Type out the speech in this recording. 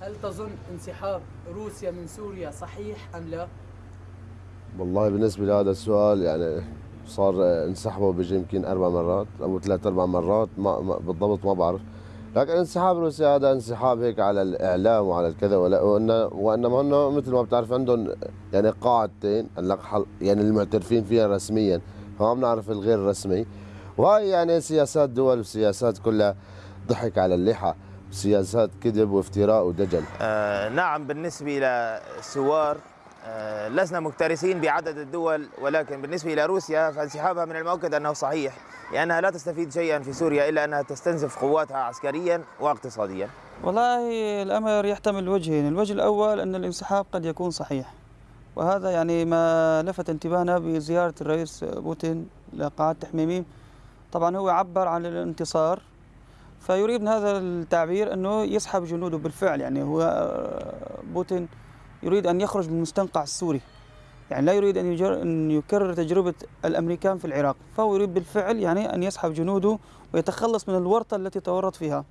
هل تظن انسحاب روسيا من سوريا صحيح أم لا؟ والله بالنسبة لهذا السؤال يعني صار انسحبوا بيجي يمكن أربع مرات أو ثلاث أربع مرات ما بالضبط ما بعرف. لكن انسحاب روسيا هذا انسحاب هيك على الإعلام وعلى الكذا ولا وإن وإنما هن مثل ما بتعرف عندهم يعني قاعدتين يعني المعترفين فيها رسميا فما بنعرف الغير رسمي. وهي يعني سياسات دول وسياسات كلها ضحك على اللحى. سياسات كذب وافتراء ودجل. آه نعم بالنسبة إلى سوار آه لسنا مكترثين بعدد الدول ولكن بالنسبة إلى روسيا فانسحابها من المؤكد أنه صحيح لأنها لا تستفيد شيئا في سوريا إلا أنها تستنزف قواتها عسكريا واقتصاديا. والله الأمر يحتمل وجهين الوجه الأول أن الانسحاب قد يكون صحيح وهذا يعني ما لفت انتباهنا بزيارة الرئيس بوتين لقاعة تحميميم طبعا هو عبر عن الانتصار فيريد هذا التعبير أنه يسحب جنوده بالفعل. يعني هو بوتين يريد أن يخرج من المستنقع السوري. يعني لا يريد أن, أن يكرر تجربة الأمريكان في العراق. فهو يريد بالفعل يعني أن يسحب جنوده ويتخلص من الورطة التي تورط فيها.